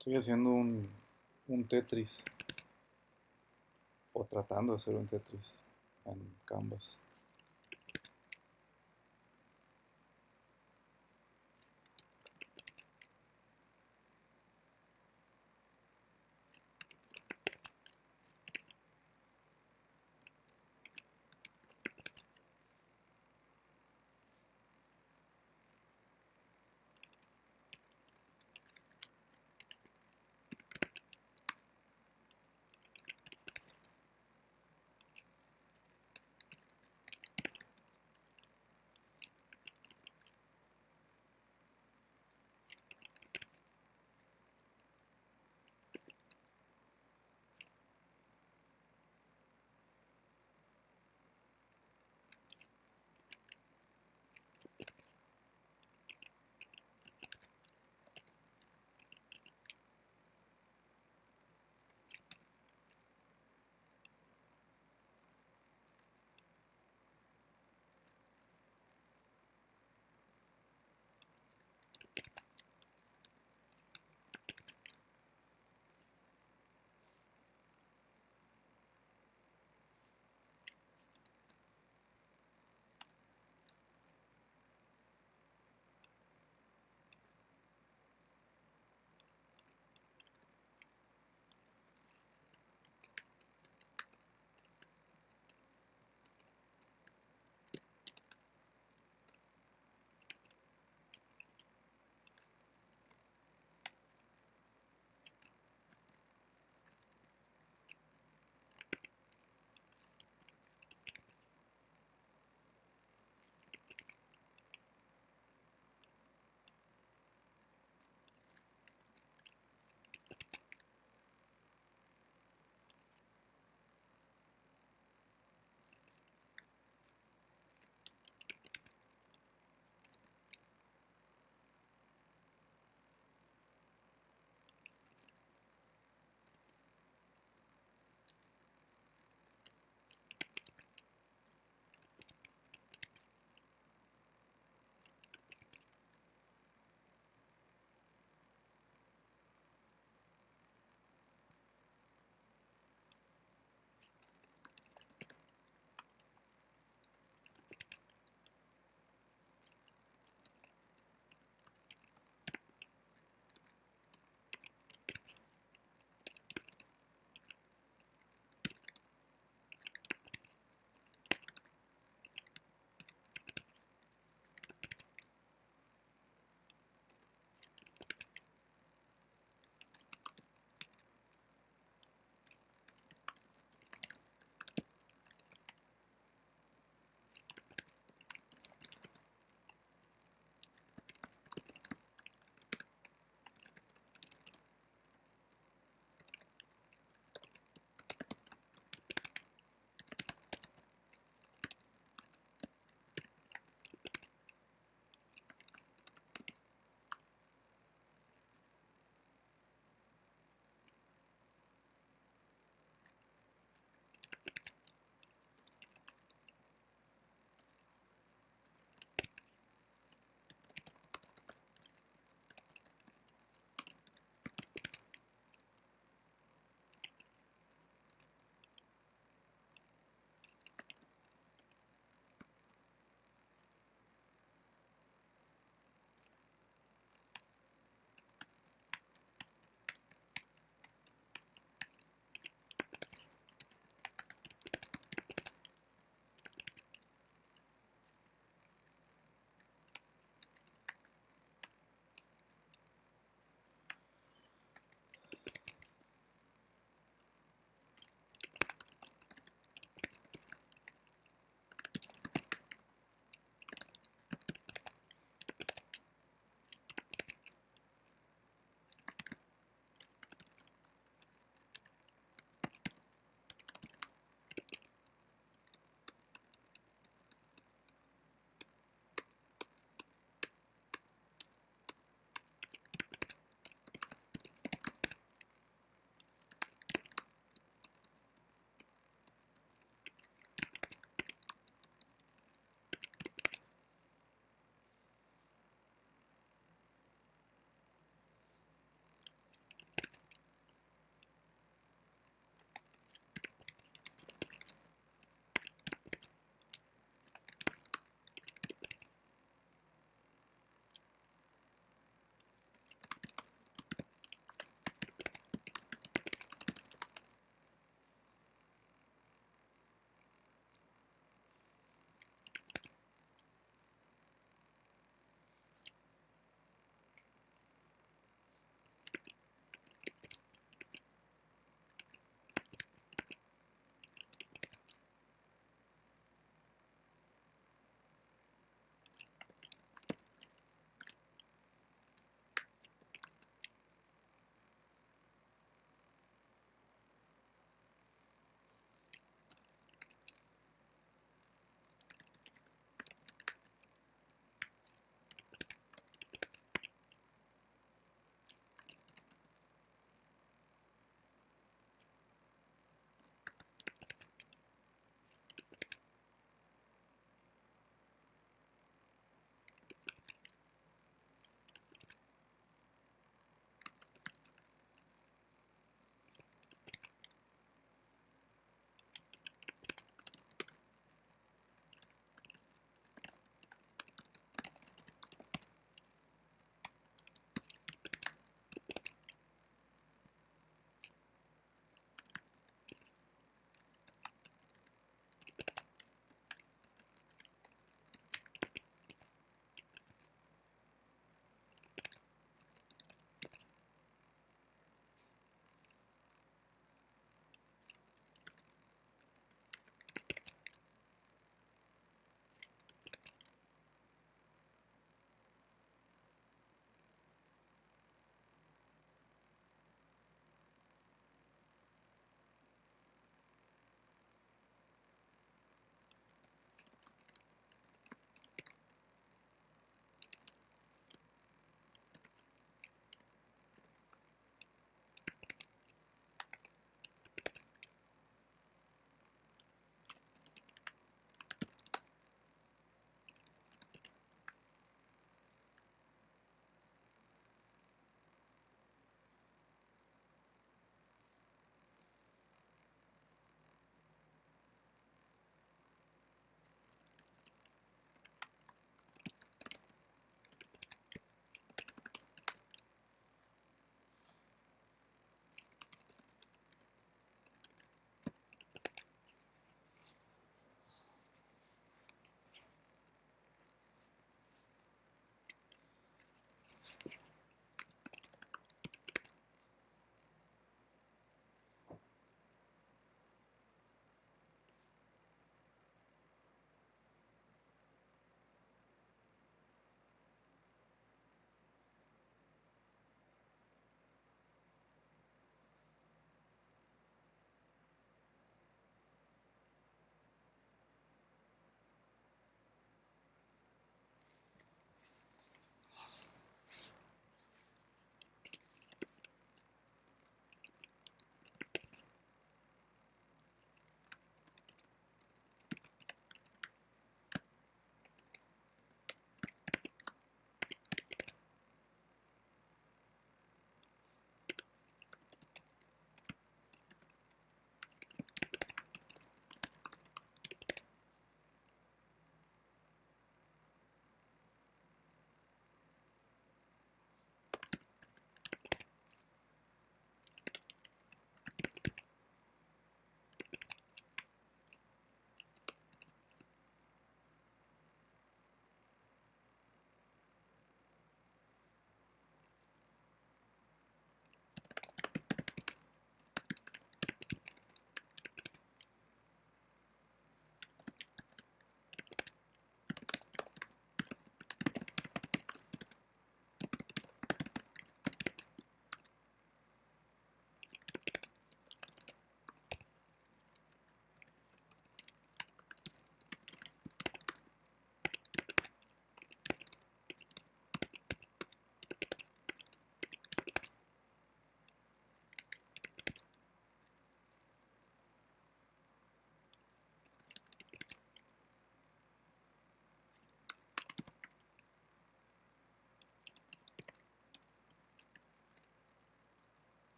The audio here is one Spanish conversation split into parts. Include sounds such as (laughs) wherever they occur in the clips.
Estoy haciendo un, un Tetris. O tratando de hacer un Tetris en Canvas.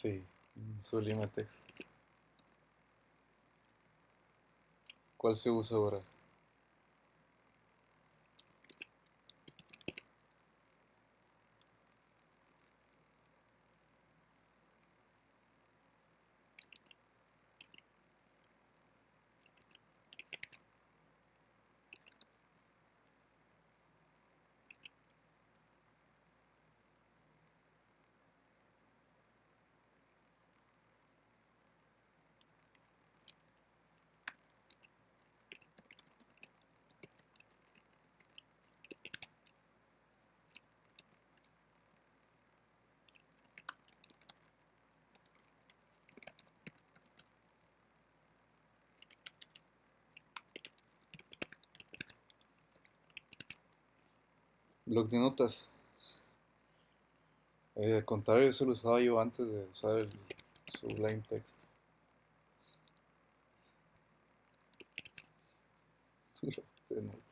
Sí, Sublime Text. ¿Cuál se usa ahora? Bloc de notas. Eh, al contrario, eso lo usaba yo antes de usar el Sublime Text. Bloc de notas.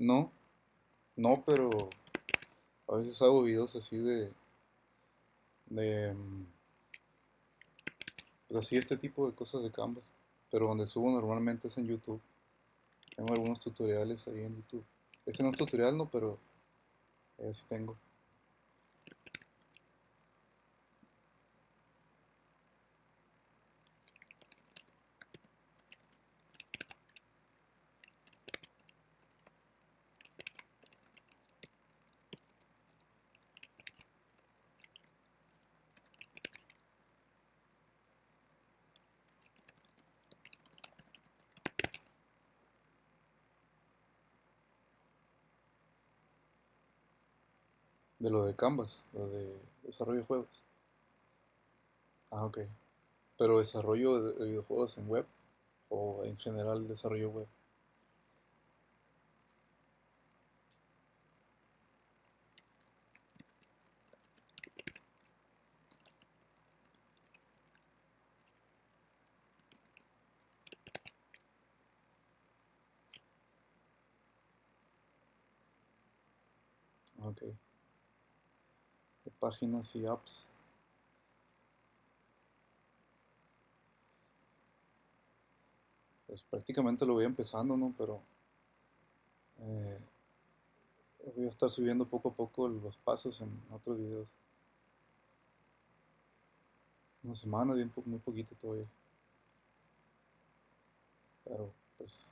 No, no, pero a veces hago videos así de, de, mm, pues así este tipo de cosas de Canvas, pero donde subo normalmente es en YouTube. Tengo algunos tutoriales ahí en YouTube. Este no es tutorial, no, pero eh, sí tengo. De lo de Canvas, lo de desarrollo de juegos. Ah, ok. Pero desarrollo de, de videojuegos en web o en general desarrollo web. Ok. De páginas y apps. Pues prácticamente lo voy empezando, ¿no? Pero eh, voy a estar subiendo poco a poco los pasos en otros videos. Una semana, bien muy poquito todavía. Pero pues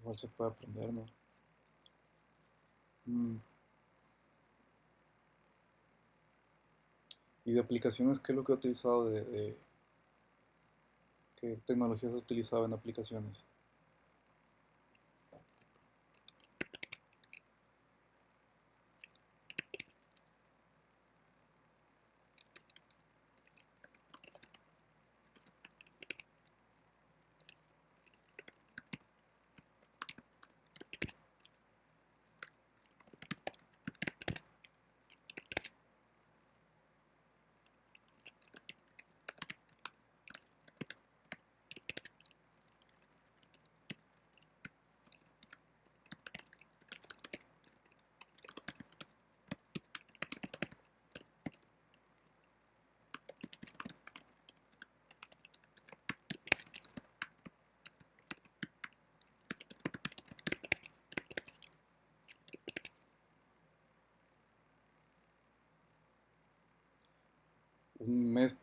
igual se puede aprender, ¿no? Mm, Y de aplicaciones, ¿qué es lo que he utilizado de, de- qué tecnologías he utilizado en aplicaciones?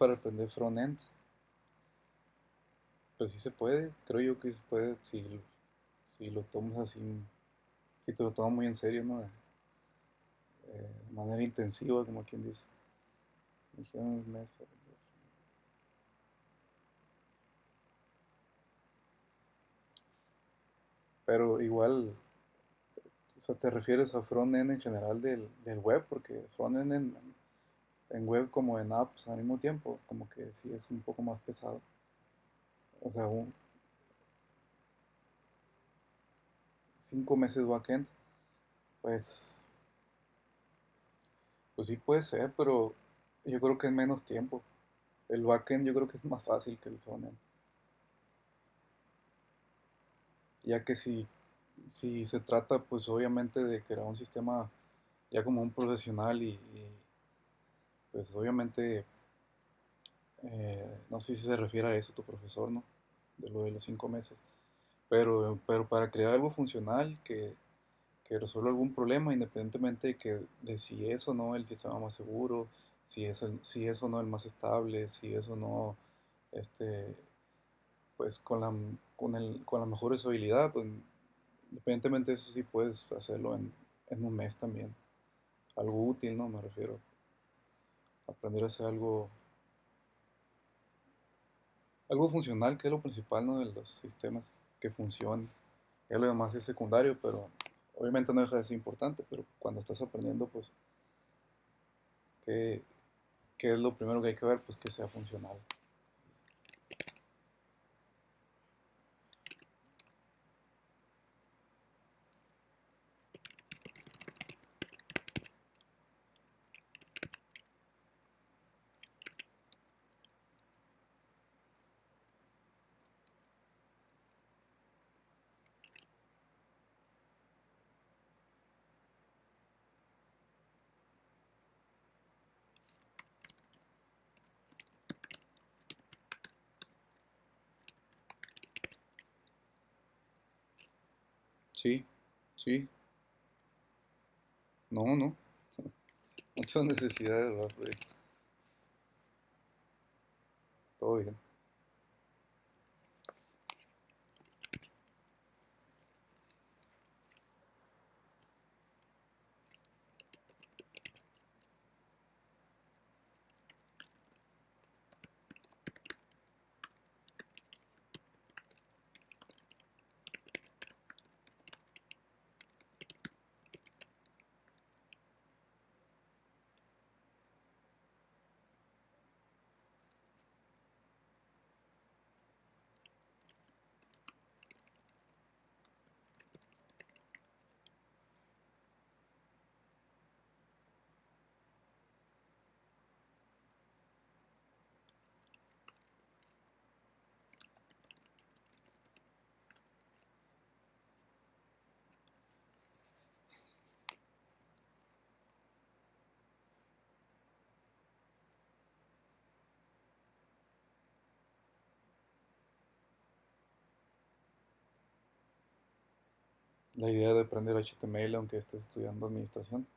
Para aprender front-end. Pues sí se puede, creo yo que se puede si, si lo tomas así, si te lo tomas muy en serio, ¿no? Eh, de manera intensiva, como quien dice. Me Pero igual, o sea, te refieres a front-end en general del, del web, porque front-end en, en web como en apps al mismo tiempo, como que sí es un poco más pesado. O sea, un, cinco meses backend, pues, pues sí puede ser, pero yo creo que en menos tiempo. El backend yo creo que es más fácil que el frontend, ya que si, si se trata pues obviamente de crear un sistema ya como un profesional y, pues obviamente eh, no sé si se refiere a eso tu profesor, ¿no? De lo de los cinco meses. Pero, pero para crear algo funcional que, que resuelva algún problema, independientemente de, que, de si es o no el sistema más seguro, si es, el, si es o no el más estable, si es o no este, pues con la, con el, con la mejor usabilidad, pues independientemente de eso sí puedes hacerlo en, en un mes también. Algo útil, ¿no? Me refiero. Aprender a hacer algo, algo funcional, que es lo principal, ¿no? De los sistemas, que funcione. Ya lo demás es secundario, pero obviamente no deja de ser importante, pero cuando estás aprendiendo, pues, ¿qué, qué es lo primero que hay que ver? Pues que sea funcional. Sí, sí, no, no, (laughs) muchas necesidades. Pues, todo bien. La idea de aprender HTML aunque estés estudiando administración.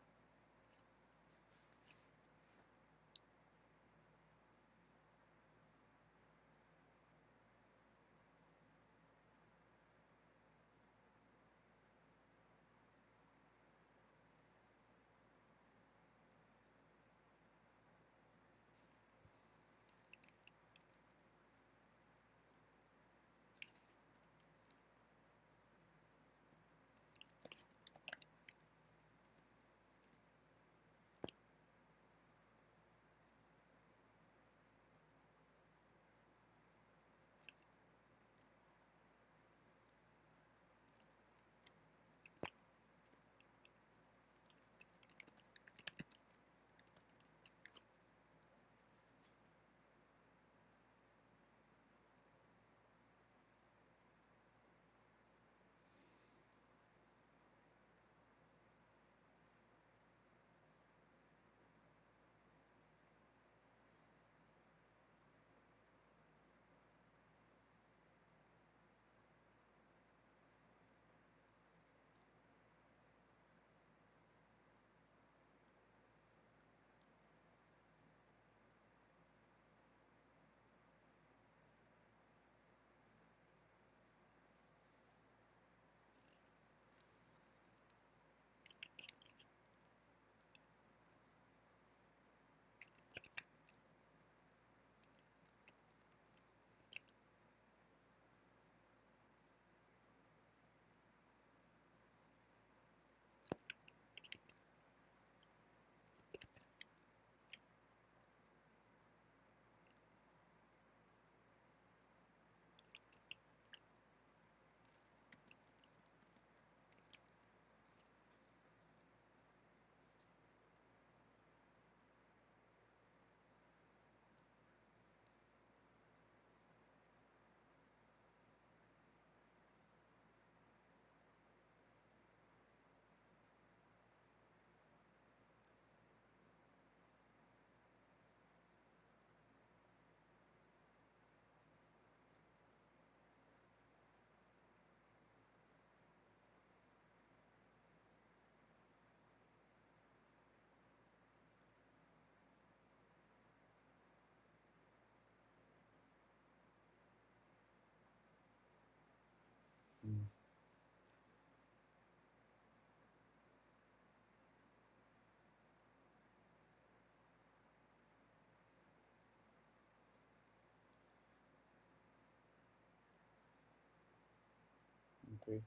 Que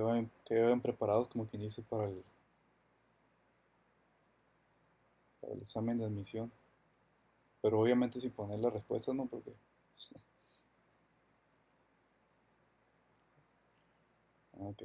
vayan, que vayan preparados como quien dice para el, para el examen de admisión. Pero obviamente sin poner la respuesta, ¿no? Porque, (laughs) ah, ok.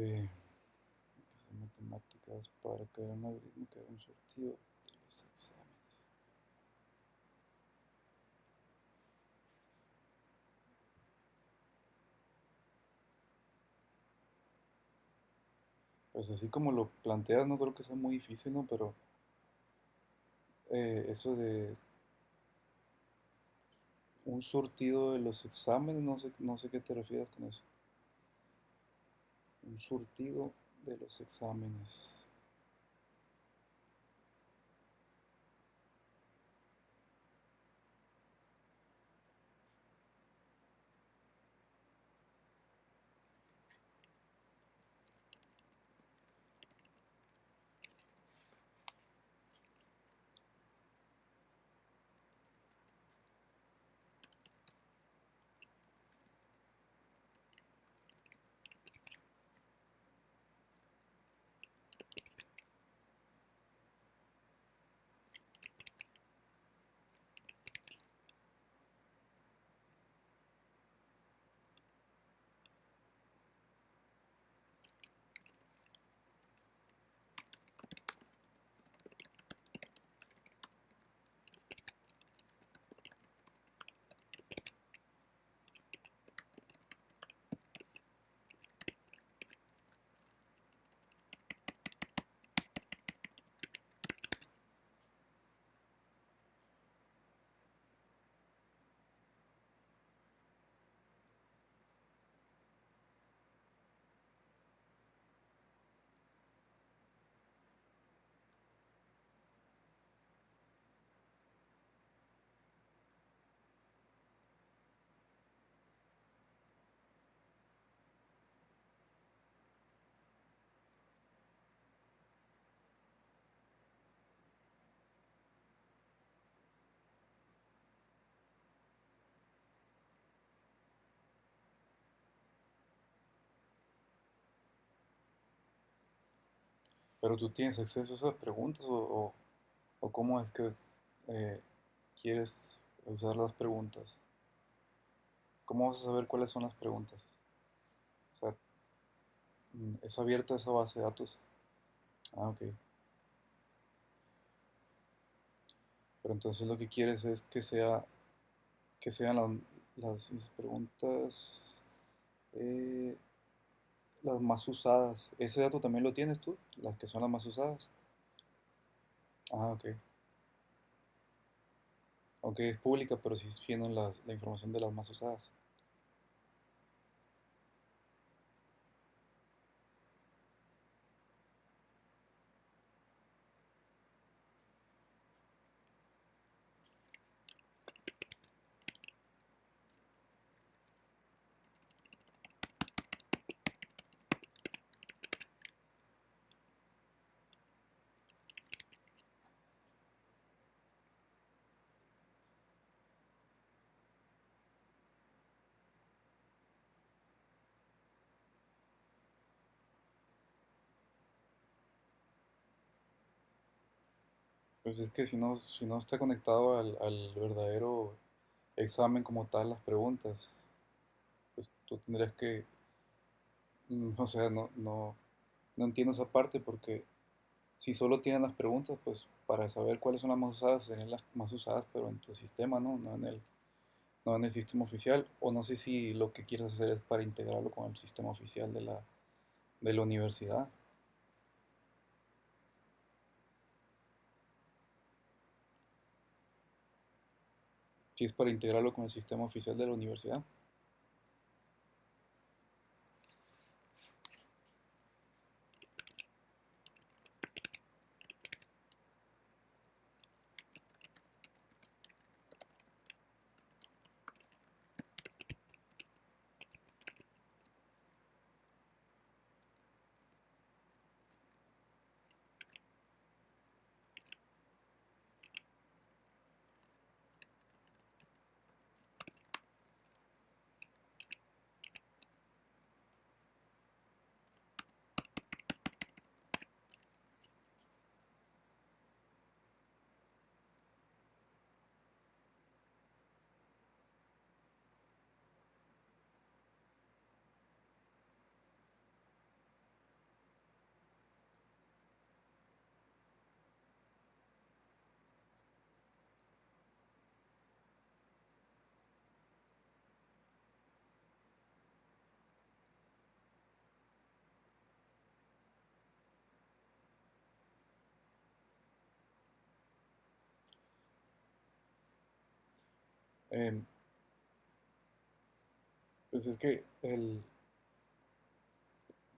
Eh, que son matemáticas para crear un algoritmo que haga un sortido de los exámenes. Pues así como lo planteas, no creo que sea muy difícil, ¿no? Pero eh, eso de un surtido de los exámenes, no sé, no sé qué te refieres con eso. Un surtido de los exámenes. Pero tú tienes acceso a esas preguntas o, o- cómo es que eh, quieres usar las preguntas. ¿Cómo vas a saber cuáles son las preguntas? O sea, mm, ¿es abierta esa base de datos? Ah, ok. Pero entonces lo que quieres es que sea, que sean las, las preguntas, eh, las más usadas. ¿Ese dato también lo tienes tú? Las que son las más usadas. Ah, ok. Aunque es pública, pero sí tienen la, la información de las más usadas. Pues es que si no, si no está conectado al, al verdadero examen como tal, las preguntas, pues tú tendrías que, mm, o sea, no, no, no entiendo esa parte porque si solo tienen las preguntas, pues para saber cuáles son las más usadas, serían las más usadas, pero en tu sistema, ¿no? No en el, no en el sistema oficial. O no sé si lo que quieres hacer es para integrarlo con el sistema oficial de la, de la universidad. Si es para integrarlo con el sistema oficial de la universidad. Em, pues es que el,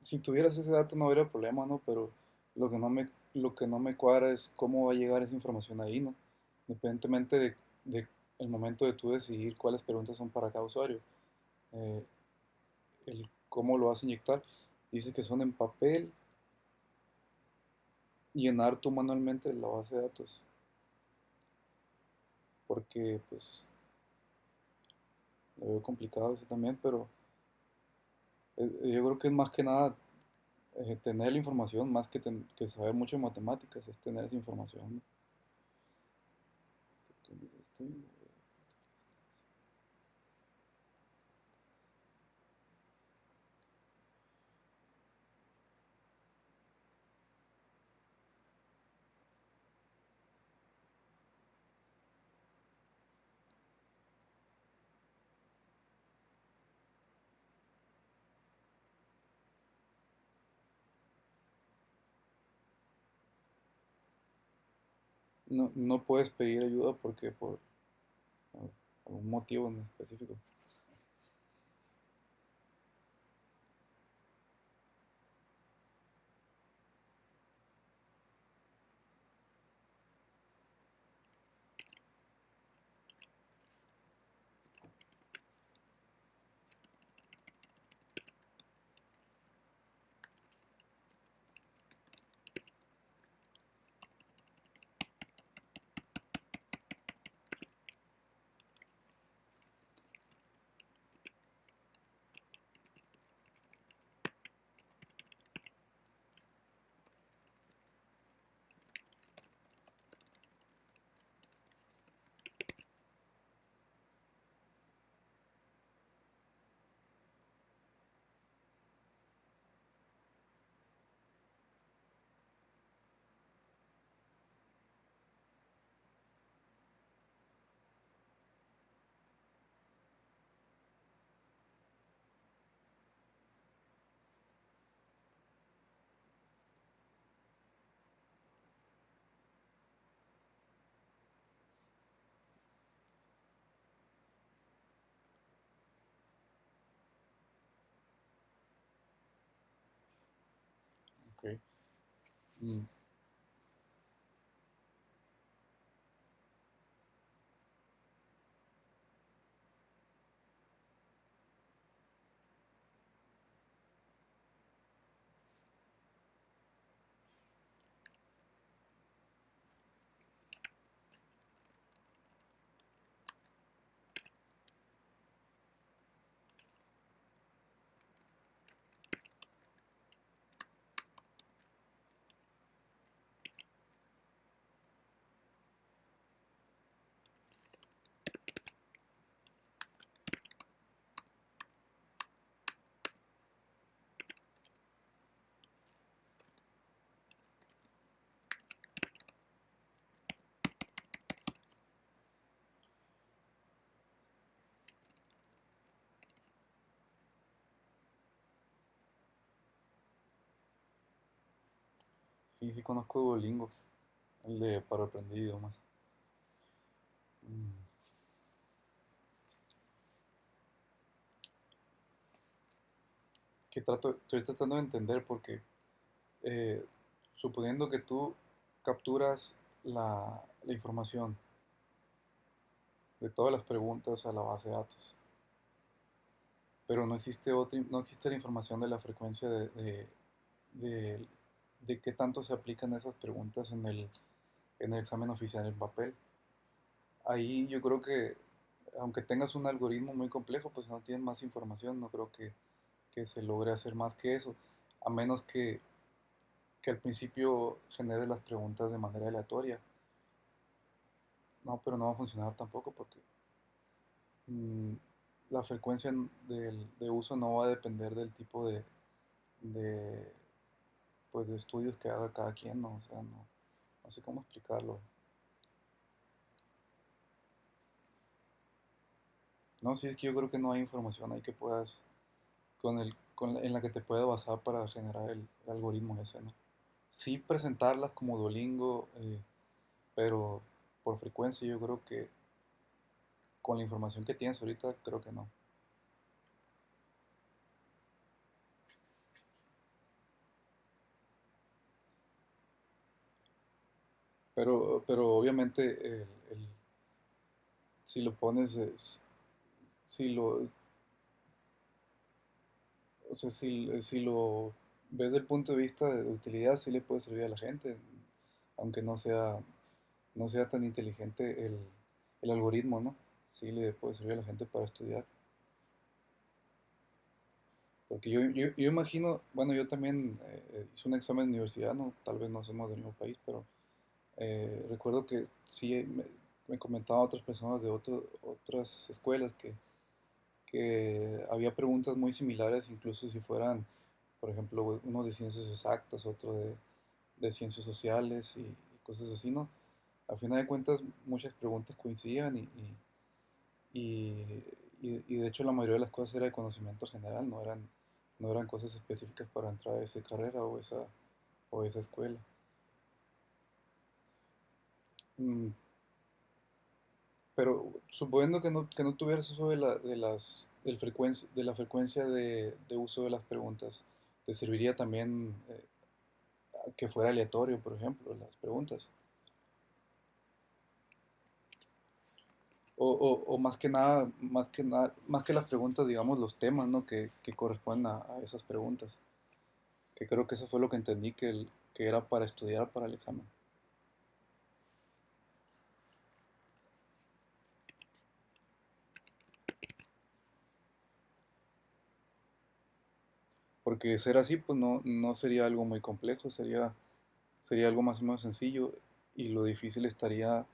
si tuvieras ese dato no habría problema, ¿no? Pero lo que no me, lo que no me cuadra es cómo va a llegar esa información ahí, ¿no? Independientemente de, el momento de tú decidir cuáles preguntas son para cada usuario, eh, el cómo lo vas a inyectar. Dice que son en papel, llenar tú manualmente la base de datos, porque pues lo veo complicado eso también, pero eh, yo creo que es más que nada eh, tener la información, más que, ten- que saber mucho de matemáticas, es tener esa información. ¿no? No, no puedes pedir ayuda porque por algún motivo en específico. Ok. Mm, Sí, sí conozco Duolingo, el de para aprender idiomas. Mm, Que trato, estoy tratando de entender porque eh, suponiendo que tú capturas la, la información de todas las preguntas a la base de datos, pero no existe otra, no existe la información de la frecuencia de, de, de- de qué tanto se aplican esas preguntas en el, en el examen oficial en papel. Ahí yo creo que, aunque tengas un algoritmo muy complejo, pues no tienes más información, no creo que, que se logre hacer más que eso, a menos que, que al principio genere las preguntas de manera aleatoria. No, pero no va a funcionar tampoco porque mm, la frecuencia de uso no va a depender del tipo de, pues, de estudios que haga cada quien, ¿no? O sea, no, no sé cómo explicarlo. No, sí, es que yo creo que no hay información ahí que puedas, con el, con en la que te pueda basar para generar el, el algoritmo ese, ¿no? Sí presentarlas como Duolingo, eh, pero por frecuencia yo creo que con la información que tienes ahorita, creo que no. Pero, pero obviamente el, el- si lo pones, es- si lo, o sea, si, si lo ves desde el punto de vista de utilidad, sí le puede servir a la gente, aunque no sea, no sea tan inteligente el, el algoritmo, ¿no? Sí le puede servir a la gente para estudiar. Porque yo, yo, yo imagino, bueno, yo también eh, hice un examen de universidad, ¿no? Tal vez no somos del mismo país, pero eh, recuerdo que sí me, me comentaban otras personas de otras escuelas que, había preguntas muy similares, incluso si fueran, por ejemplo, uno de ciencias exactas, otro de, ciencias sociales y, cosas así, ¿no? A final de cuentas, muchas preguntas coincidían y- y- y de hecho la mayoría de las cosas era de conocimiento general, no eran, no eran cosas específicas para entrar a esa carrera o esa, o esa escuela. Mm, pero suponiendo que no, que no tuvieras eso de la, de las, del frecuencia, de la frecuencia de, de uso de las preguntas, ¿te serviría también eh, que fuera aleatorio, por ejemplo, las preguntas? O, o- o más que nada, más que nada, más que las preguntas, digamos, los temas, ¿no? que, que corresponden a, a esas preguntas. Que creo que eso fue lo que entendí que, el- que era para estudiar para el examen. Porque ser así, pues no, no sería algo muy complejo, sería, sería algo más o menos sencillo y lo difícil estaría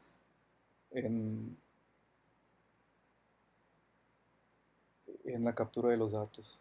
en, en la captura de los datos.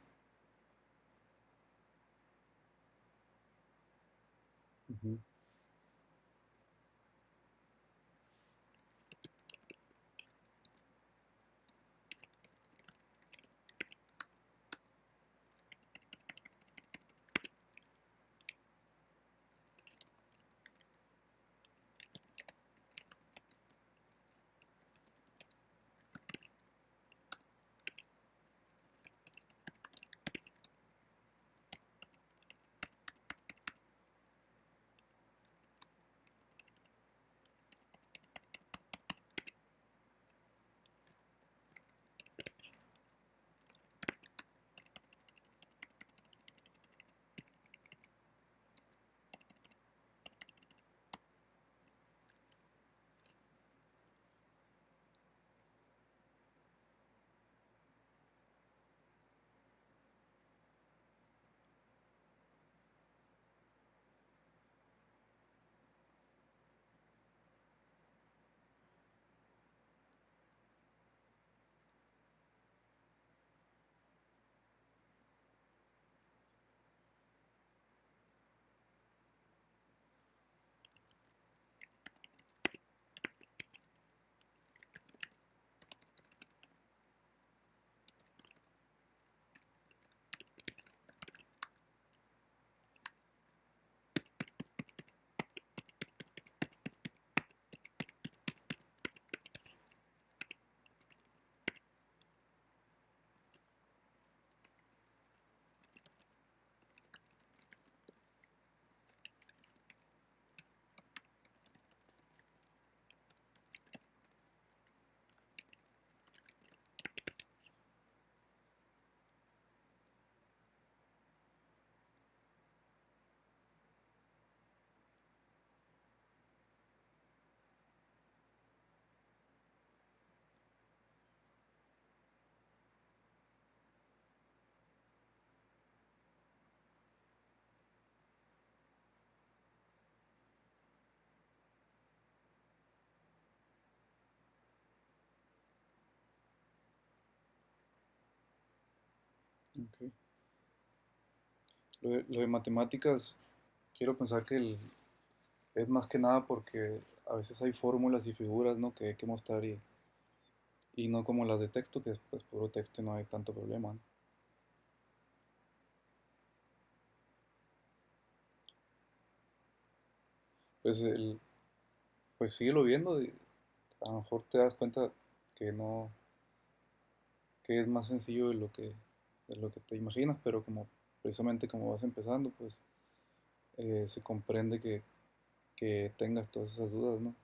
Ok. Lo de, matemáticas, quiero pensar que el- es más que nada porque a veces hay fórmulas y figuras, ¿no? que hay que mostrar y, y no como las de texto, que es pues puro texto y no hay tanto problema. Pues, el, pues síguelo viendo, a lo mejor te das cuenta que no, que es más sencillo de lo que, de lo que te imaginas, pero como precisamente como vas empezando, pues eh, se comprende que, que tengas todas esas dudas, ¿no?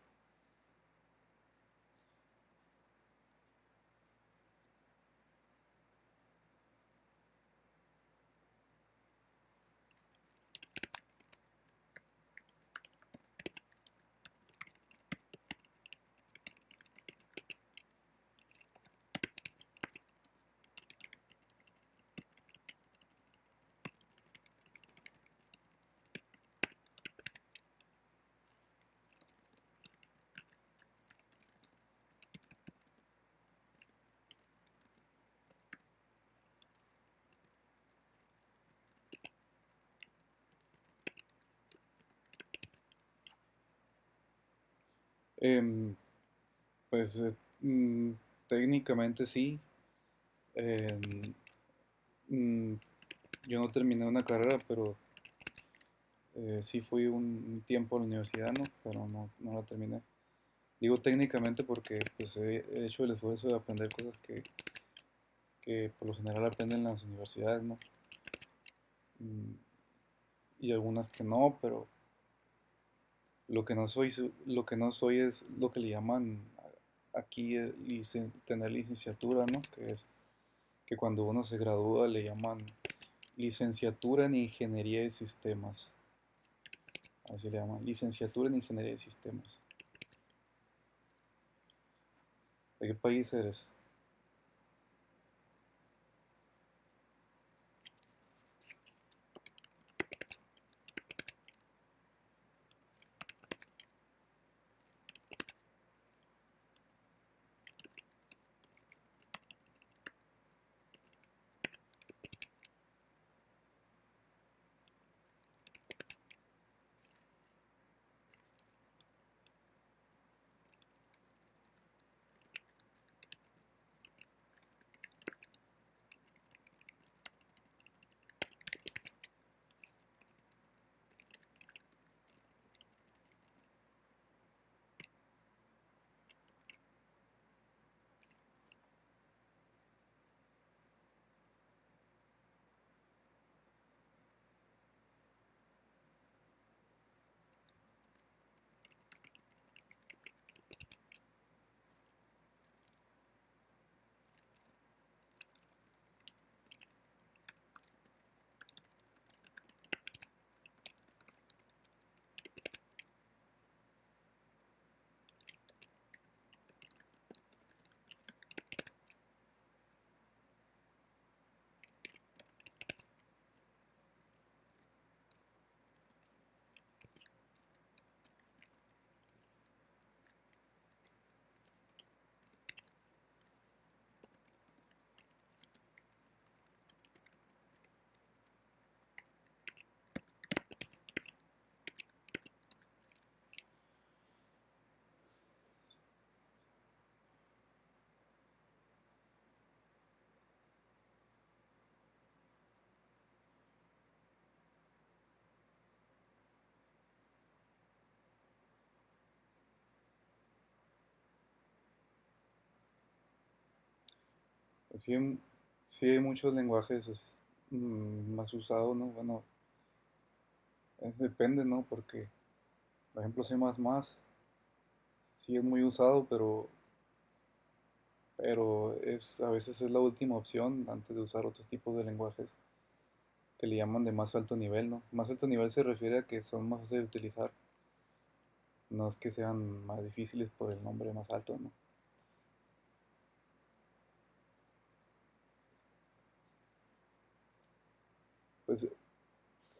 Pues eh, mm, técnicamente sí. Em, mm, yo no terminé una carrera, pero eh, sí fui un, tiempo a la universidad, ¿no? Pero no, no la terminé. Digo técnicamente porque pues he, he hecho el esfuerzo de aprender cosas que, que por lo general aprenden en las universidades, ¿no? Mm, y algunas que no, pero lo que no soy, lo que no soy es lo que le llaman aquí eh, tener licenciatura, ¿no? Que es que cuando uno se gradúa le llaman licenciatura en ingeniería de sistemas. Así le llaman, licenciatura en ingeniería de sistemas. ¿De qué país eres? Sí, sí hay muchos lenguajes es, mm, más usados, ¿no? Bueno, depende, ¿no? Porque, por ejemplo, C++ sí es muy usado, pero, pero es, a veces es la última opción antes de usar otros tipos de lenguajes que le llaman de más alto nivel, ¿no? Más alto nivel se refiere a que son más fáciles de utilizar, no es que sean más difíciles por el nombre más alto, ¿no? Pues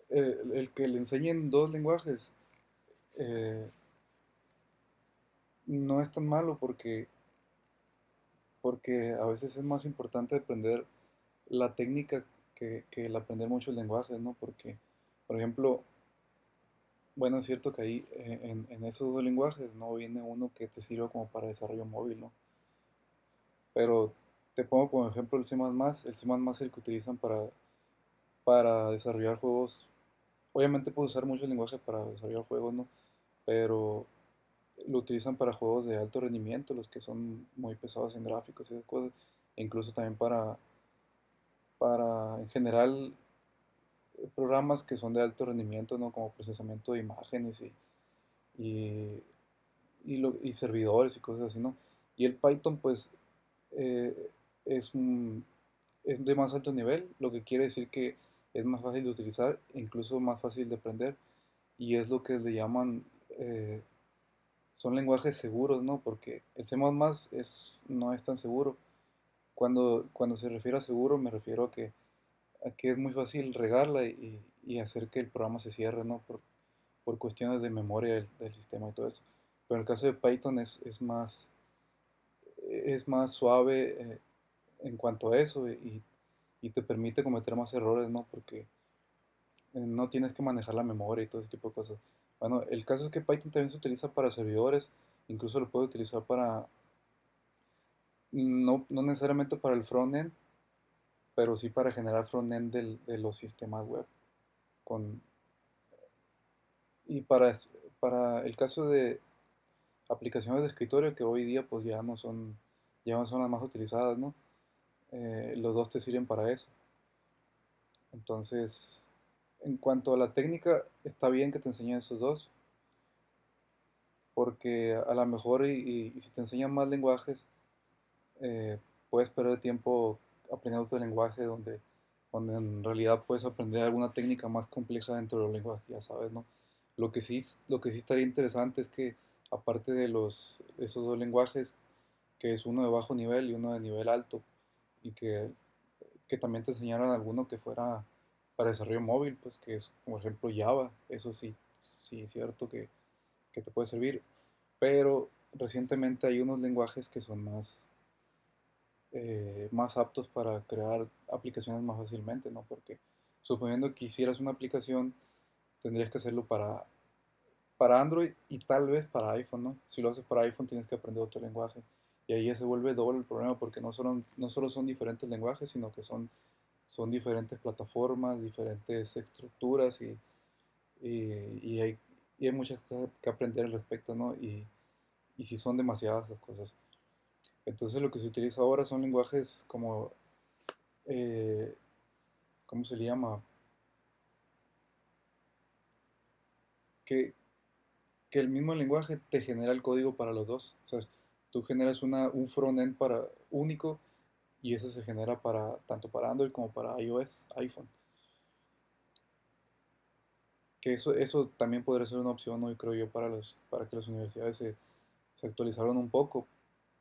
eh, el que le enseñen dos lenguajes eh, no es tan malo porque, porque a veces es más importante aprender la técnica que, que el aprender muchos lenguajes, ¿no? Porque, por ejemplo, bueno, es cierto que ahí eh, en, esos dos lenguajes no viene uno que te sirva como para desarrollo móvil, ¿no? Pero te pongo como ejemplo el C++, el C++ es el que utilizan para, para desarrollar juegos. Obviamente puedes usar muchos lenguajes para desarrollar juegos, ¿no? Pero lo utilizan para juegos de alto rendimiento, los que son muy pesados en gráficos y cosas, e incluso también para, para en general programas que son de alto rendimiento, ¿no? Como procesamiento de imágenes y, y, y lo- y servidores y cosas así, ¿no? Y el Python, pues, eh, es, un- es de más alto nivel, lo que quiere decir que es más fácil de utilizar, incluso más fácil de aprender, y es lo que le llaman, eh, son lenguajes seguros, ¿no? Porque el C++ es, no es tan seguro. Cuando, cuando se refiere a seguro, me refiero a que, a que es muy fácil regarla y, y hacer que el programa se cierre, ¿no? Por, por cuestiones de memoria del, del sistema y todo eso. Pero en el caso de Python es, es más, es más suave eh, en cuanto a eso y, y te permite cometer más errores, ¿no? Porque eh, no tienes que manejar la memoria y todo ese tipo de cosas. Bueno, el caso es que Python también se utiliza para servidores, incluso lo puede utilizar para, no, no necesariamente para el frontend, pero sí para generar frontend de los sistemas web. Con, y para, para el caso de aplicaciones de escritorio que hoy día pues ya no son, ya no son las más utilizadas, ¿no? Eh, los dos te sirven para eso. Entonces, en cuanto a la técnica, está bien que te enseñen esos dos, porque a lo mejor y, y- y si te enseñan más lenguajes, eh, puedes perder tiempo aprendiendo otro lenguaje donde, donde en realidad puedes aprender alguna técnica más compleja dentro de los lenguajes ya sabes, ¿no? Lo que sí, lo que sí estaría interesante es que aparte de los, esos dos lenguajes, que es uno de bajo nivel y uno de nivel alto, y que, que también te enseñaran alguno que fuera para desarrollo móvil, pues que es, por ejemplo, Java, eso sí, sí es cierto que, que te puede servir, pero recientemente hay unos lenguajes que son más, eh, más aptos para crear aplicaciones más fácilmente, ¿no? Porque suponiendo que hicieras una aplicación, tendrías que hacerlo para, para Android y tal vez para iPhone, ¿no? Si lo haces para iPhone tienes que aprender otro lenguaje. Y ahí ya se vuelve doble el problema porque no solo, no solo son diferentes lenguajes, sino que son, son diferentes plataformas, diferentes estructuras y, y, hay, y hay muchas cosas que aprender al respecto, ¿no? Y, y si son demasiadas las cosas. Entonces lo que se utiliza ahora son lenguajes como, eh, ¿cómo se le llama? Que, que el mismo lenguaje te genera el código para los dos. Tú generas una, un frontend para único y ese se genera para tanto para Android como para iOS, iPhone. Que eso, eso también podría ser una opción hoy, creo yo, para los, para que las universidades se, se actualizaran un poco.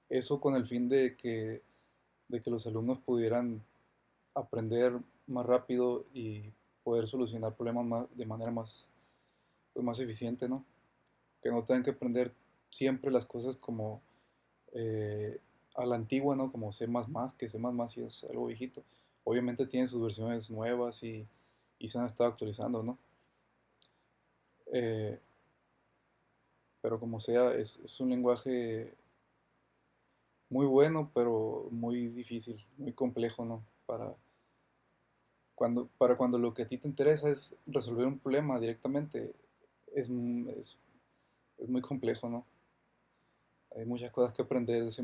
Eso con el fin de que, de que los alumnos pudieran aprender más rápido y poder solucionar problemas más- de manera más, pues, más eficiente, ¿no? Que no tengan que aprender siempre las cosas como eh, a la antigua, ¿no? Como C++, que C++ sí es algo viejito. Obviamente tiene sus versiones nuevas y, y se han estado actualizando, ¿no? Eh, pero como sea, es, es un lenguaje muy bueno, pero muy difícil, muy complejo, ¿no? Para cuando, para cuando lo que a ti te interesa es resolver un problema directamente, es, es, es muy complejo, ¿no? Hay muchas cosas que aprender de C++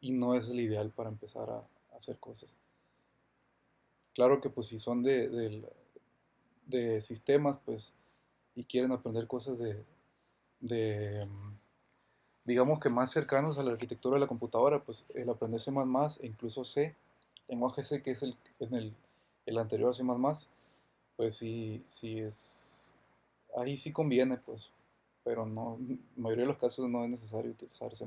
y, y no es el ideal para empezar a, hacer cosas. Claro que pues si son de, del- de sistemas, pues, y quieren aprender cosas de, de, mm, digamos que más cercanos a la arquitectura de la computadora, pues el aprender C++ e incluso C, lenguaje C que es el, en el, el anterior C++, pues sí, sí es, ahí sí conviene, pues, pero no, en la mayoría de los casos no es necesario utilizar C++.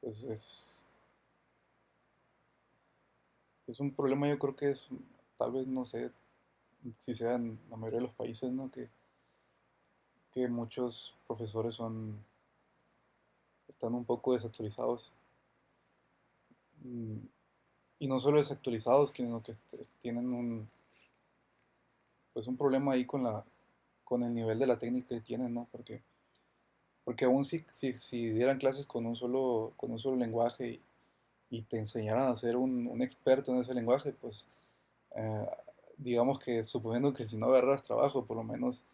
Pues es, es un problema, yo creo que es, tal vez, no sé, si sea en la mayoría de los países, ¿no? Que, que muchos profesores son, están un poco desactualizados. mm, y no solo desactualizados, sino que tienen un, pues un problema ahí con la, con el nivel de la técnica que tienen, ¿no? Porque, porque aún si, si, si dieran clases con un solo, con un solo lenguaje y, y te enseñaran a ser un, un experto en ese lenguaje, pues eh, digamos que suponiendo que si no agarras trabajo, por lo menos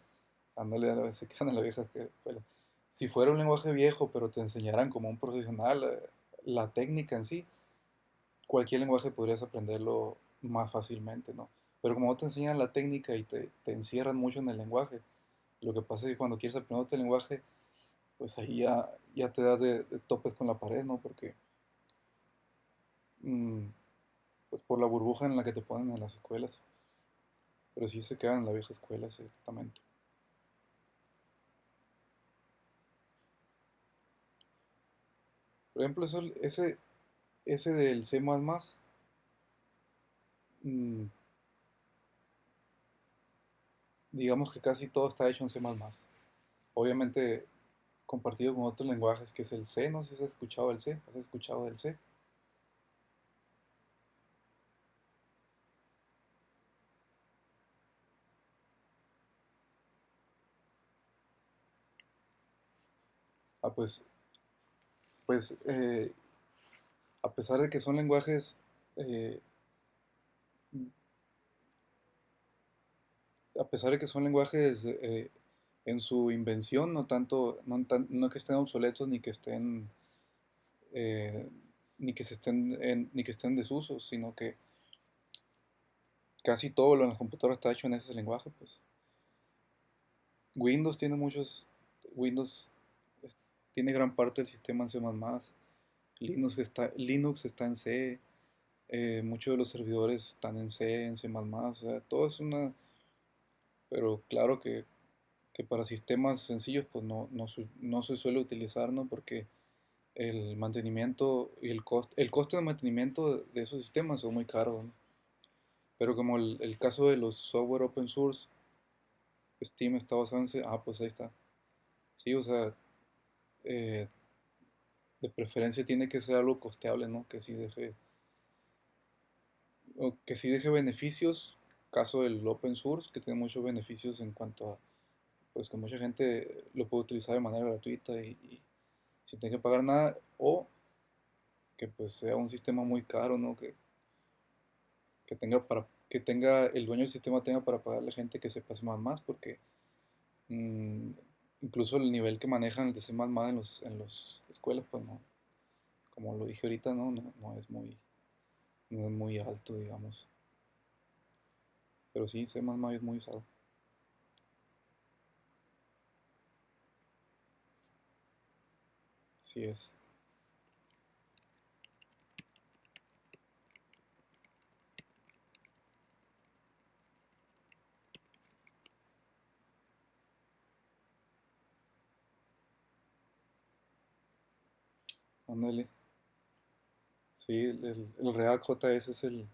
ándale, a la vez en la vieja escuela. Si fuera un lenguaje viejo, pero te enseñaran como un profesional eh, la técnica en sí, cualquier lenguaje podrías aprenderlo más fácilmente, ¿no? Pero como te enseñan la técnica y te, te encierran mucho en el lenguaje, lo que pasa es que cuando quieres aprender otro lenguaje, pues ahí ya, ya te das de, topes con la pared, ¿no? Porque mm, pues por la burbuja en la que te ponen en las escuelas, pero sí se quedan en la vieja escuela, exactamente. Por ejemplo, eso, ese, ese del C++, mm, digamos que casi todo está hecho en C++. Obviamente compartido con otros lenguajes que es el C, no sé si has escuchado el C, ¿has escuchado del C? Ah, pues, pues eh, a pesar de que son lenguajes, eh, a pesar de que son lenguajes eh, en su invención, no tanto, no, que estén obsoletos ni que estén, eh, ni que se estén, en- ni que estén en desuso, sino que casi todo lo en las computadoras está hecho en ese lenguaje, pues. Windows tiene muchos, Windows tiene gran parte del sistema en C++, Linux está, Linux está en C, eh, muchos de los servidores están en C, en C++, o sea, todo es una, pero claro que, que para sistemas sencillos pues no, no, no se suele utilizar, ¿no? Porque el mantenimiento y el coste, el coste de mantenimiento de, esos sistemas son muy caros. Pero como el, el caso de los software open source, Steam está basado en ah, pues ahí está. Sí, o sea, eh, de preferencia tiene que ser algo costeable, ¿no? Que sí deje, o que sí deje beneficios, caso del open source, que tiene muchos beneficios en cuanto a, pues que mucha gente lo puede utilizar de manera gratuita y, sin tener que pagar nada, o que pues sea un sistema muy caro, ¿no? Que, que tenga para, que tenga, el dueño del sistema tenga para pagarle gente que sepa C++, porque mm, incluso el nivel que manejan el de C++ en los, en las escuelas, pues no, como lo dije ahorita, no, no, no es muy, no es muy alto, digamos. Pero sí, C++ es muy usado. Sí es. Ándale. Sí, el, el- el React JS es el,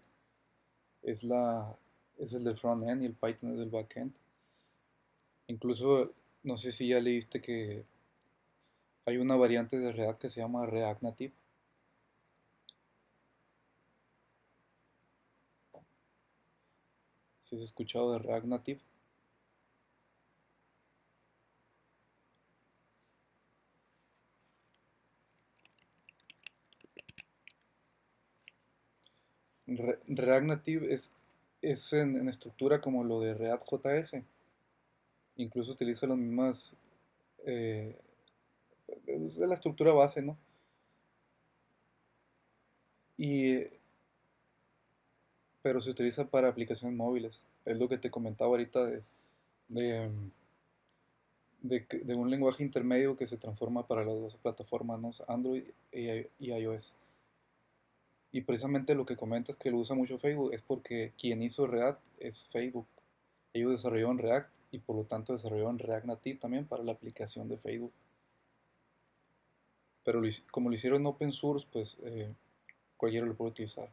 es la, es el del frontend y el Python es del backend. Incluso, no sé si ya leíste que hay una variante de React que se llama React Native. Si has escuchado de React Native. Re- React Native es, es en, en estructura como lo de React JS. Incluso utiliza las mismas, eh, la estructura base, ¿no? Y, pero se utiliza para aplicaciones móviles. Es lo que te comentaba ahorita de, de, de, un lenguaje intermedio que se transforma para las dos plataformas, ¿no? Android y iOS. Y precisamente lo que comentas que lo usa mucho Facebook es porque quien hizo React es Facebook. Ellos desarrollaron React y por lo tanto desarrollaron React Native también para la aplicación de Facebook. Pero como lo hicieron open source, pues eh, cualquiera lo puede utilizar.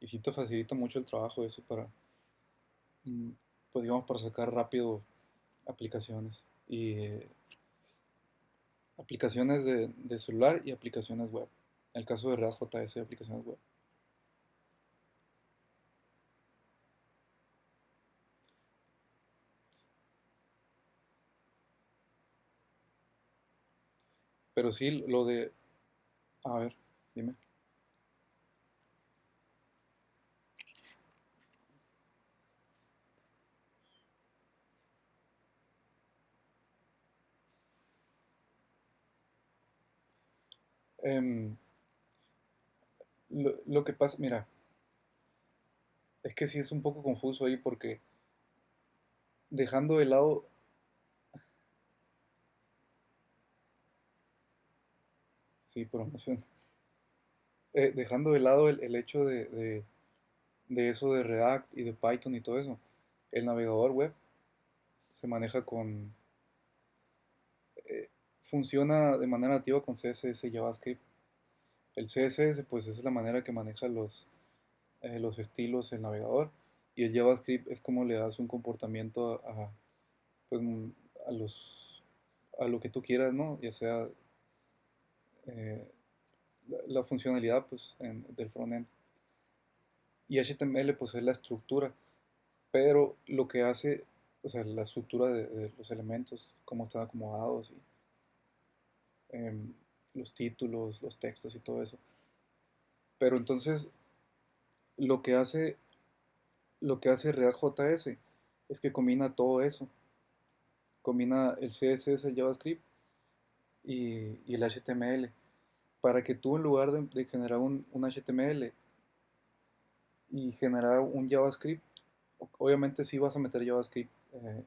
Y sí te facilita mucho el trabajo eso para, mm, pues digamos, para sacar rápido aplicaciones. Y, eh, aplicaciones de, de celular y aplicaciones web. En el caso de React.js, aplicaciones web. Pero sí, lo de... A ver, dime. Em, lo, que pasa, mira, es que sí es un poco confuso ahí porque dejando de lado, sí, promoción, eh, dejando de lado el, el hecho de, de- de eso de React y de Python y todo eso, el navegador web se maneja con, funciona de manera nativa con CSS y JavaScript. El CSS pues es la manera que maneja los, eh, los estilos el navegador y el JavaScript es como le das un comportamiento a, a, pues, a los, a lo que tú quieras, ¿no? Ya sea eh, la, funcionalidad pues, del frontend. Y HTML pues es la estructura, pero lo que hace, o sea, la estructura de, de los elementos, cómo están acomodados y em, los títulos, los textos y todo eso. Pero entonces lo que hace, lo que hace React.js es que combina todo eso, combina el CSS, el JavaScript y, el HTML, para que tú en lugar de, de generar un, un HTML y generar un JavaScript, obviamente sí vas a meter JavaScript eh,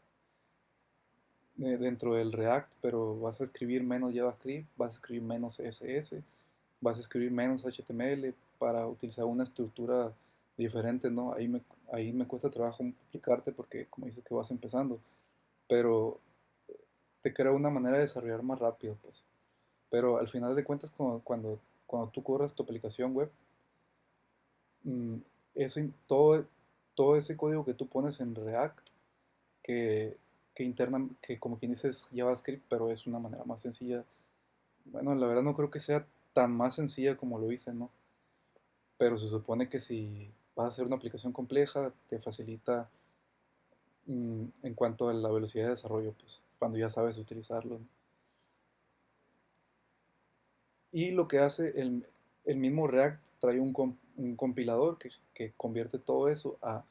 de- dentro del React, pero vas a escribir menos JavaScript, vas a escribir menos CSS, vas a escribir menos HTML para utilizar una estructura diferente, ¿no? Ahí me, ahí me cuesta trabajo explicarte porque como dices que vas empezando, pero te crea una manera de desarrollar más rápido, pues. Pero al final de cuentas, cuando, cuando, cuando tú corres tu aplicación web, mm, eso, todo, todo ese código que tú pones en React, que, que interna, que como quien dice es JavaScript, pero es una manera más sencilla. Bueno, la verdad no creo que sea tan más sencilla como lo hice, ¿no? Pero se supone que si vas a hacer una aplicación compleja, te facilita mm, en cuanto a la velocidad de desarrollo, pues, cuando ya sabes utilizarlo. Y lo que hace el, el mismo React trae un, un compilador que, que convierte todo eso a,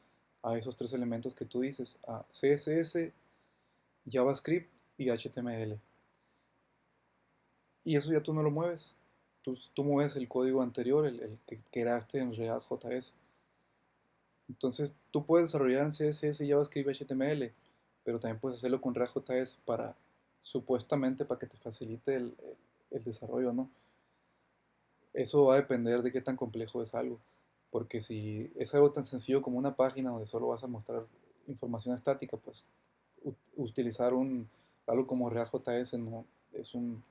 a esos tres elementos que tú dices, a CSS, JavaScript y HTML. Y eso ya tú no lo mueves. Tú, tú mueves el código anterior, el, que creaste en React.js. Entonces tú puedes desarrollar en CSS, JavaScript y HTML, pero también puedes hacerlo con React.js para, supuestamente, para que te facilite el, el- desarrollo, ¿no? Eso va a depender de qué tan complejo es algo. Porque si es algo tan sencillo como una página donde solo vas a mostrar información estática, pues utilizar un, algo como React.js no, es, un,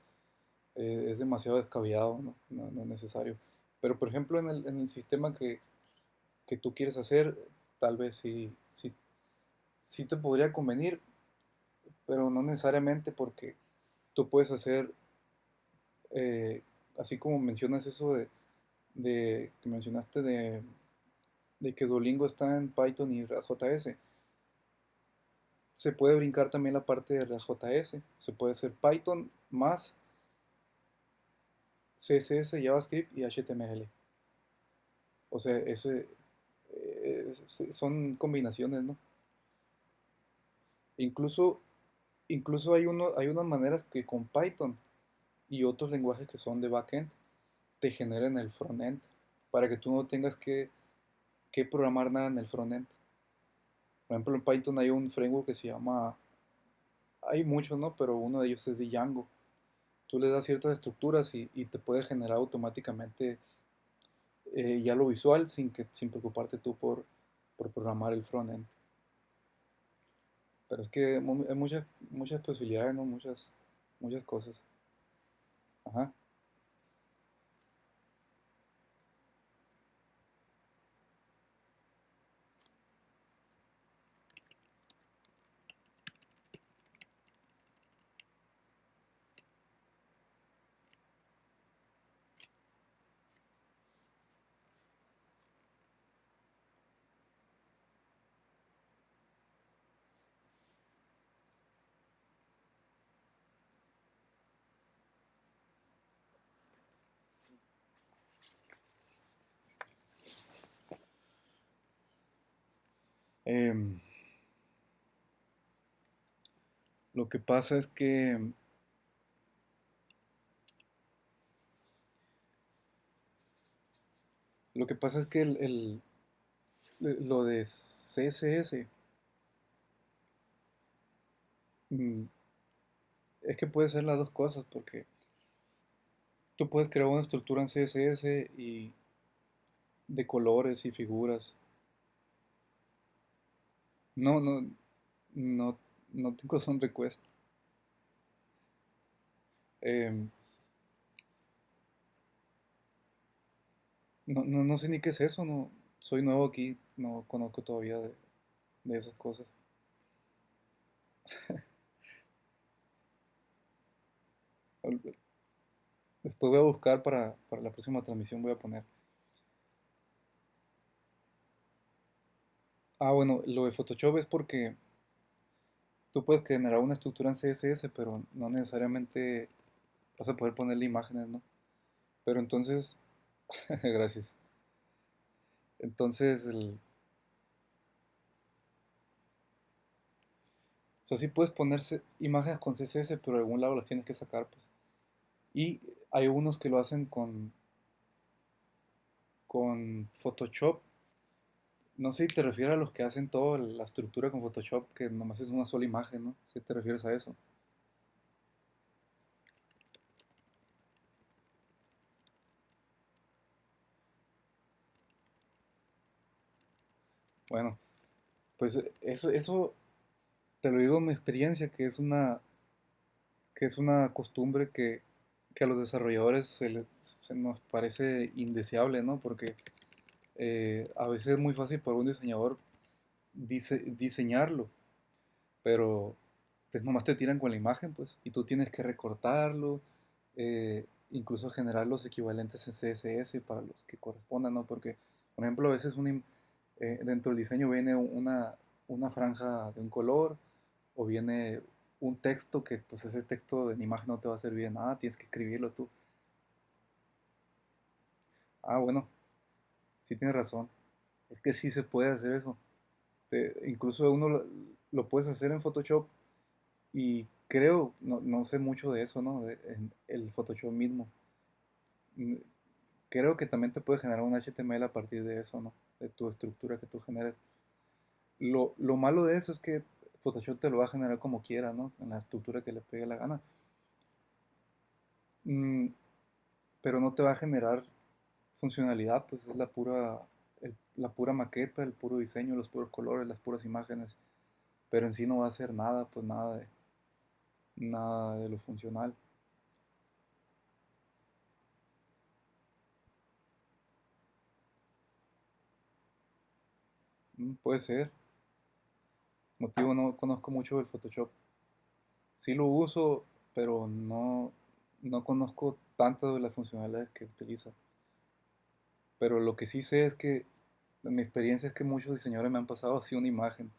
eh, es demasiado descabellado, ¿no? No, es necesario. Pero por ejemplo en el, en el sistema que, que tú quieres hacer, tal vez sí, sí, te podría convenir, pero no necesariamente porque tú puedes hacer, eh, así como mencionas eso de, de que mencionaste de, de que Duolingo está en Python y React.js, se puede brincar también la parte de React.js, se puede hacer Python más CSS, JavaScript y HTML. O sea, eso eh, son combinaciones, ¿no? Incluso, incluso hay uno, hay unas maneras que con Python y otros lenguajes que son de backend te generen el frontend para que tú no tengas que, que programar nada en el frontend. Por ejemplo, en Python hay un framework que se llama, hay muchos, ¿no? Pero uno de ellos es Django. Tú le das ciertas estructuras y, y te puede generar automáticamente eh, ya lo visual sin que, sin preocuparte tú por, por programar el frontend. Pero es que hay muchas, muchas posibilidades, ¿no? Muchas, muchas cosas. Ajá. Em, lo que pasa es que lo que pasa es que el, lo de CSS mm, es que puede ser las dos cosas porque tú puedes crear una estructura en CSS y de colores y figuras. No, no, no, no tengo son request. Em, no, no, no sé ni qué es eso, no, soy nuevo aquí, no conozco todavía de, de esas cosas. (laughs) Después voy a buscar para, para la próxima transmisión, voy a poner. Ah, bueno, lo de Photoshop es porque tú puedes generar una estructura en CSS, pero no necesariamente vas a poder ponerle imágenes, ¿no? Pero entonces, (laughs) gracias. Entonces, el, o sea, sí puedes ponerse imágenes con CSS, pero de algún lado las tienes que sacar, pues. Y hay unos que lo hacen con, con Photoshop. No sé si te refieres a los que hacen toda la estructura con Photoshop, que nomás es una sola imagen, ¿no? Si te refieres a eso. Bueno, pues eso, eso te lo digo en mi experiencia, que es una, que es una costumbre que, que a los desarrolladores se, les- nos parece indeseable, ¿no? Porque eh, a veces es muy fácil para un diseñador dise- diseñarlo, pero pues nomás te tiran con la imagen, pues, y tú tienes que recortarlo, eh, incluso generar los equivalentes en CSS para los que correspondan, ¿no? Porque, por ejemplo, a veces im- eh, dentro del diseño viene una, una franja de un color o viene un texto que, pues, ese texto en imagen no te va a servir de nada, tienes que escribirlo tú. Ah, bueno, sí tienes razón. Es que sí se puede hacer eso. Incluso uno lo, lo puedes hacer en Photoshop Y creo, no, no sé mucho de eso, ¿no? En el Photoshop mismo. Mm, Creo que también te puede generar un HTML a partir de eso, ¿no? De tu estructura que tú generes. Lo, lo malo de eso es que Photoshop te lo va a generar como quiera, ¿no? En la estructura que le pegue la gana. Mm, pero no te va a generar funcionalidad, pues es la pura, el- la pura maqueta, el puro diseño, los puros colores, las puras imágenes. Pero en sí no va a hacer nada, pues nada de, nada de lo funcional. Mm, puede ser. Motivo no conozco mucho del Photoshop. Sí lo uso, pero no, no conozco tanto de las funcionalidades que utiliza. Pero lo que sí sé es que mi experiencia es que muchos diseñadores me han pasado así una imagen.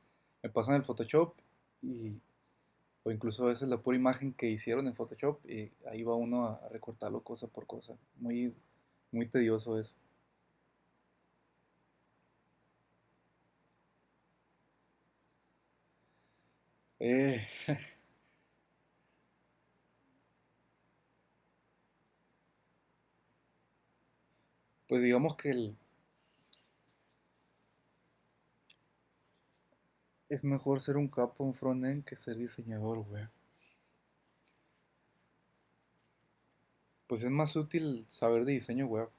Me pasan el Photoshop y, o incluso a veces la pura imagen que hicieron en Photoshop y ahí va uno a recortarlo cosa por cosa. Muy, muy tedioso eso. Eh, (laughs) pues digamos que el- es mejor ser un capo en frontend que ser diseñador, güey. Pues es más útil saber de diseño web.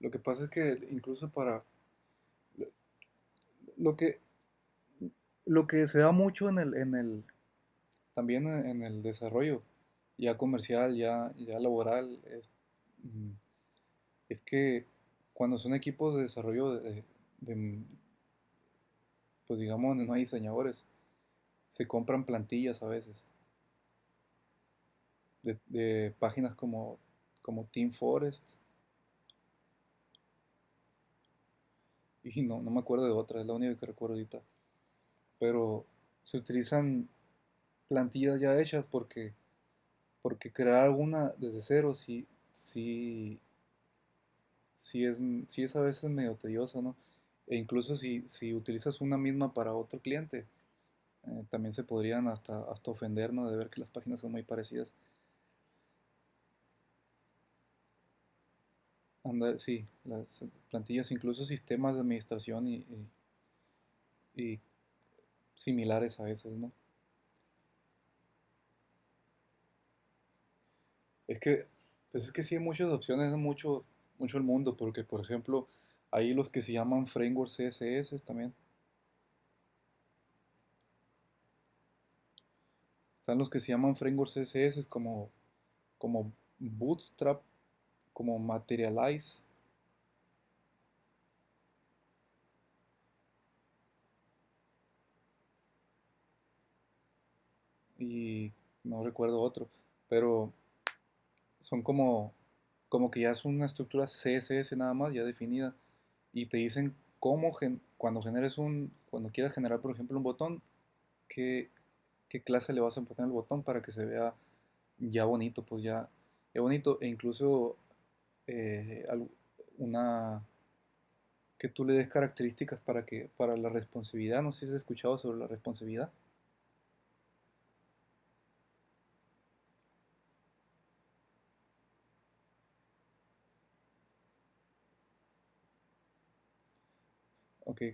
Lo que pasa es que incluso para lo que lo que se da mucho en el en el también en el desarrollo ya comercial, ya ya laboral es, mm, es que cuando son equipos de desarrollo de, de, pues digamos donde no hay diseñadores, se compran plantillas a veces. De, de páginas como como Team Forest. Y no, no me acuerdo de otra, es la única que recuerdo ahorita, pero se utilizan plantillas ya hechas porque porque crear alguna desde cero sí, sí, sí es, sí es a veces medio tedioso, ¿no? E incluso si, si utilizas una misma para otro cliente, eh, también se podrían hasta, hasta ofender, ¿no? De ver que las páginas son muy parecidas. Anda, sí, las plantillas, incluso sistemas de administración y similares a esos, ¿no? Es que, pues es que sí hay muchas opciones, es mucho, mucho el mundo, porque por ejemplo, hay los que se llaman frameworks CSS también. Están los que se llaman frameworks CSS como, como Bootstrap, como Materialize, y no recuerdo otro, pero son como, como que ya es una estructura CSS nada más, ya definida, y te dicen cómo, gen- cuando generes un, cuando quieras generar, por ejemplo, un botón, qué, qué clase le vas a poner al botón para que se vea ya bonito, pues ya, ya bonito, e incluso eh, una, que tú le des características para que, para la responsividad, no sé si has escuchado sobre la responsividad.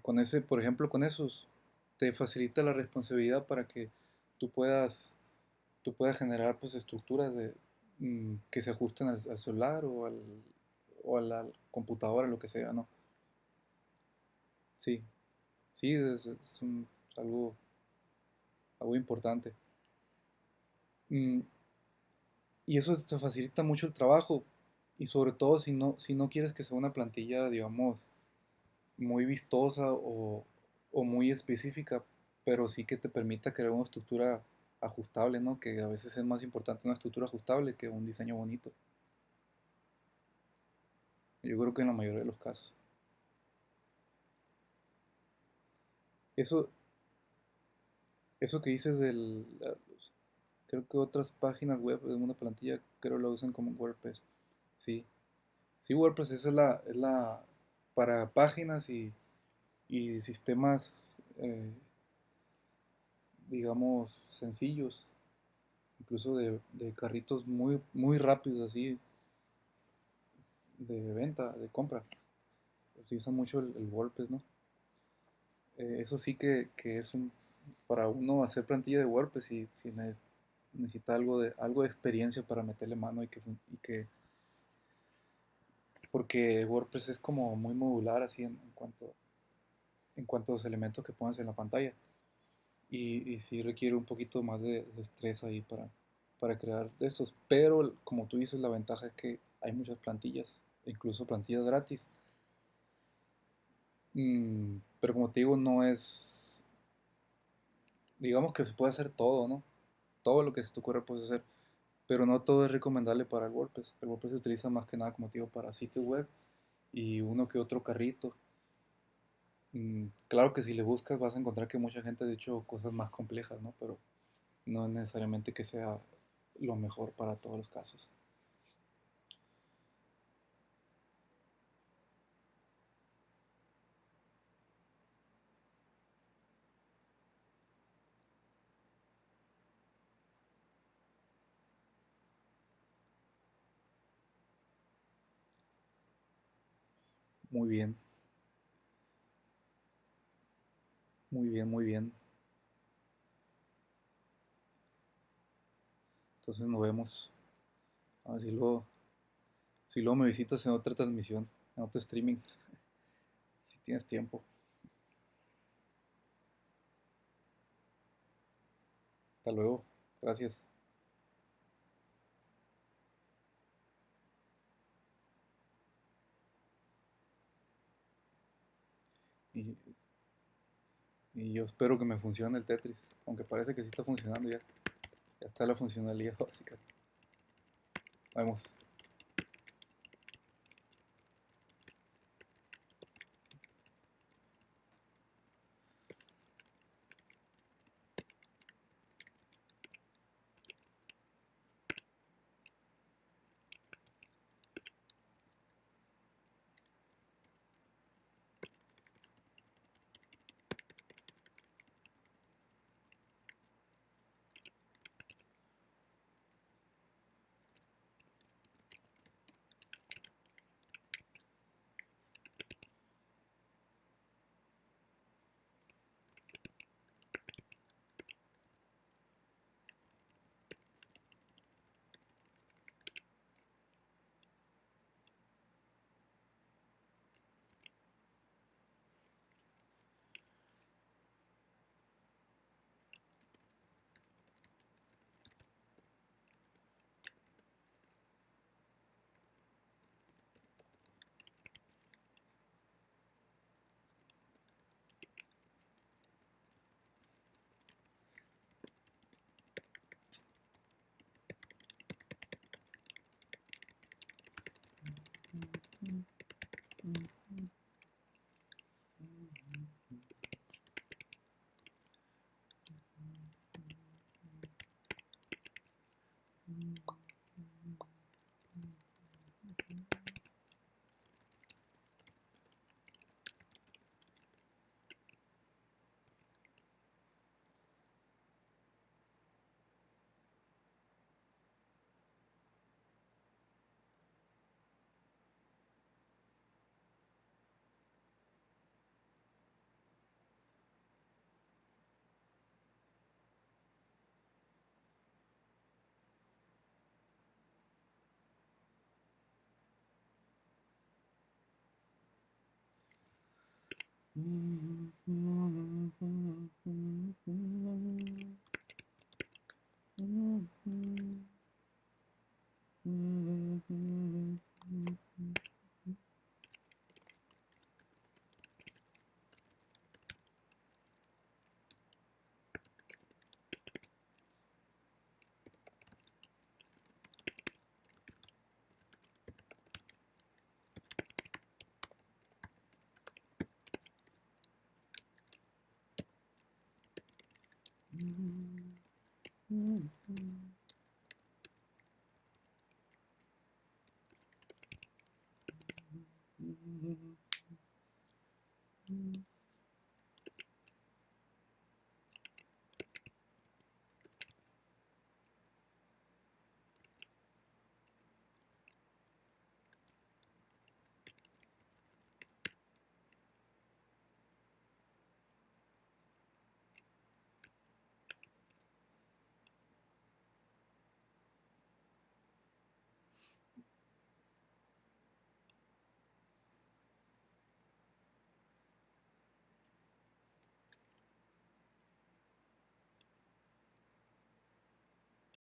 Con ese, por ejemplo, con esos, te facilita la responsabilidad para que tú puedas, tú puedas generar pues estructuras mm, que se ajusten al, al celular o al, o a la computadora, lo que sea, ¿no? Sí, sí, es, algo, algo importante. Mm, y eso te facilita mucho el trabajo y sobre todo si no, si no quieres que sea una plantilla, digamos, muy vistosa o, o muy específica, pero sí que te permita crear una estructura ajustable, ¿no? Que a veces es más importante una estructura ajustable que un diseño bonito. Yo creo que en la mayoría de los casos. Eso, eso que dices del, creo que otras páginas web de una plantilla, creo lo usan como WordPress. Sí, sí, WordPress esa es la, es la para páginas y, y sistemas, eh, digamos, sencillos incluso de, de carritos muy, muy rápidos así, de venta, de compra. Utiliza mucho el, el WordPress, ¿no? Eh, eso sí que, que es un, para uno hacer plantilla de WordPress y si ne- necesita algo de, algo de experiencia para meterle mano y que porque WordPress es como muy modular así en, cuanto, en cuanto a los elementos que pones en la pantalla. Y, sí requiere un poquito más de, de estrés ahí para, para crear de estos. Pero como tú dices, la ventaja es que hay muchas plantillas, incluso plantillas gratis. Mm, pero como te digo, no es, digamos que se puede hacer todo, ¿no? Todo lo que se te ocurra puedes hacer, pero no todo es recomendable para el WordPress. El WordPress se utiliza más que nada, como digo, para sitios web y uno que otro carrito. Mm, claro que si le buscas vas a encontrar que mucha gente ha hecho cosas más complejas, ¿no? Pero no es necesariamente que sea lo mejor para todos los casos. Muy bien, muy bien, muy bien. Entonces nos vemos. A ver si luego, si luego me visitas en otra transmisión, en otro streaming, (laughs) si tienes tiempo. Hasta luego. Gracias. Y, y yo espero que me funcione el Tetris, aunque parece que sí está funcionando ya. Ya está la funcionalidad (laughs) básica. Nos 嗯嗯。Mm-hmm.